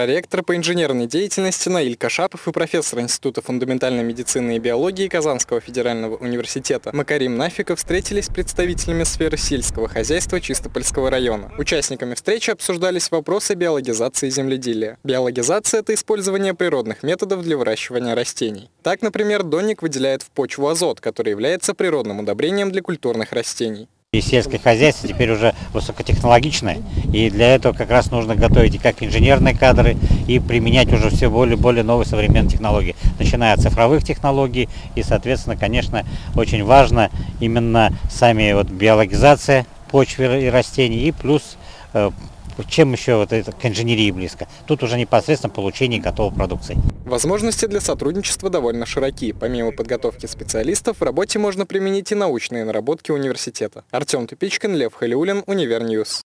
Проректор по инженерной деятельности Наиль Кашапов и профессор Института фундаментальной медицины и биологии Казанского федерального университета Макарим Нафиков встретились с представителями сферы сельского хозяйства Чистопольского района. Участниками встречи обсуждались вопросы биологизации земледелия. Биологизация – это использование природных методов для выращивания растений. Так, например, донник выделяет в почву азот, который является природным удобрением для культурных растений. И сельское хозяйство теперь уже высокотехнологичное, и для этого как раз нужно готовить и как инженерные кадры, и применять уже все более более новые современные технологии, начиная от цифровых технологий, и, соответственно, конечно, очень важно именно сами вот биологизация почвы и растений, и плюс э, чем еще вот это к инженерии близко. Тут уже непосредственно получение готовой продукции. Возможности для сотрудничества довольно широки. Помимо подготовки специалистов, в работе можно применить и научные наработки университета. Артем Тупичкин, Лев Халиулин, Univer News.